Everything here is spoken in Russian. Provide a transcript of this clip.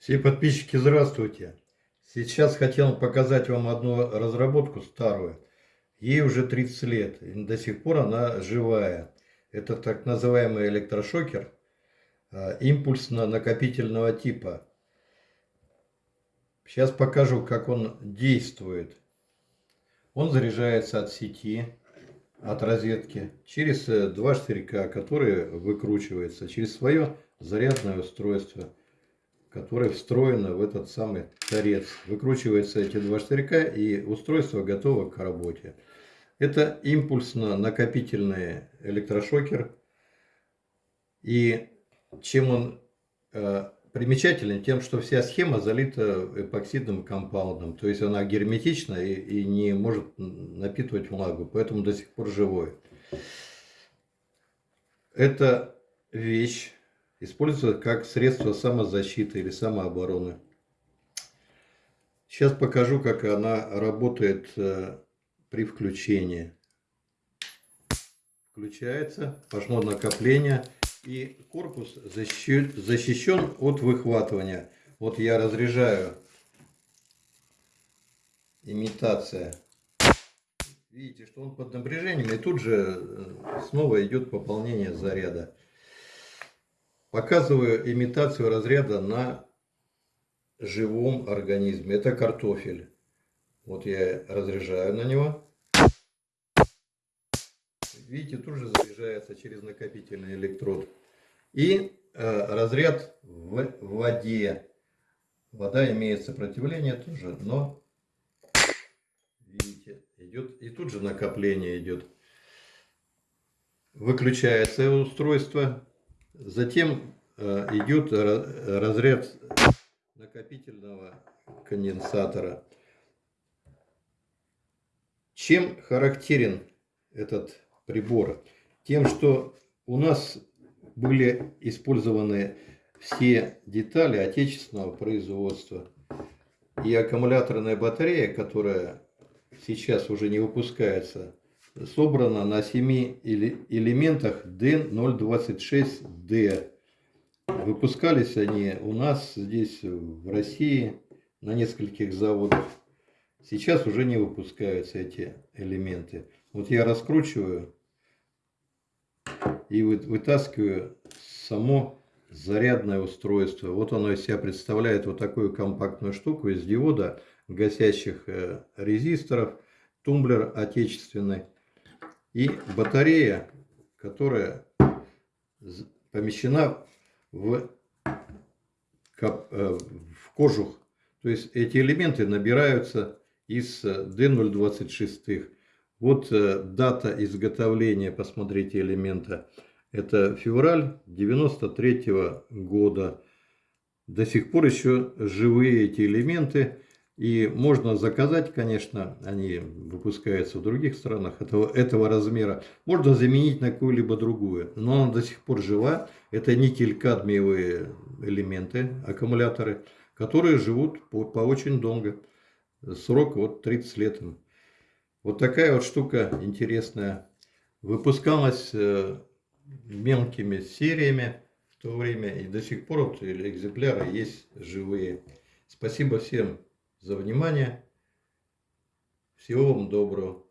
Все подписчики, здравствуйте! Сейчас хотел показать вам одну разработку старую. Ей уже 30 лет, и до сих пор она живая. Это так называемый электрошокер а, импульсно-накопительного типа. Сейчас покажу, как он действует. Он заряжается от сети, от розетки, через э, два штырька, которые выкручиваются, через свое зарядное устройство, которое встроено в этот самый торец. Выкручиваются эти два штырька и устройство готово к работе. Это импульсно-накопительный электрошокер. И чем он э, примечателен тем, что вся схема залита эпоксидным компаундом. То есть она герметична и, и не может напитывать влагу, поэтому до сих пор живой. Эта вещь используется как средство самозащиты или самообороны. Сейчас покажу, как она работает э, при включении. Включается, пошло накопление и корпус защищен, защищен от выхватывания. Вот я разряжаю имитация. Видите, что он под напряжением, и тут же э, снова идет пополнение заряда. Показываю имитацию разряда на живом организме. Это картофель. Вот я разряжаю на него. Видите, тут же заряжается через накопительный электрод. И э, разряд в воде. Вода имеет сопротивление тоже, но видите, идет и тут же накопление идет. Выключается устройство. Затем э, идет разряд накопительного конденсатора. Чем характерен этот прибора? Тем, что у нас были использованы все детали отечественного производства. И аккумуляторная батарея, которая сейчас уже не выпускается, собрана на 7 элементах D026D. Выпускались они у нас здесь в России на нескольких заводах. Сейчас уже не выпускаются эти элементы. Вот я раскручиваю и вытаскиваю само зарядное устройство. Вот оно из себя представляет вот такую компактную штуку из диода, гасящих э, резисторов, тумблер отечественный и батарея, которая помещена в, э, в кожух. То есть эти элементы набираются из D026. Вот э, дата изготовления, посмотрите, элемента. Это февраль 93 -го года. До сих пор еще живые эти элементы. И можно заказать, конечно, они выпускаются в других странах этого, этого размера. Можно заменить на какую-либо другую. Но она до сих пор жива. Это никель-кадмиевые элементы, аккумуляторы, которые живут по, по очень долго срок вот 30 лет. Вот такая вот штука интересная. Выпускалась э, мелкими сериями в то время. И до сих пор вот экземпляры есть живые. Спасибо всем за внимание. Всего вам доброго.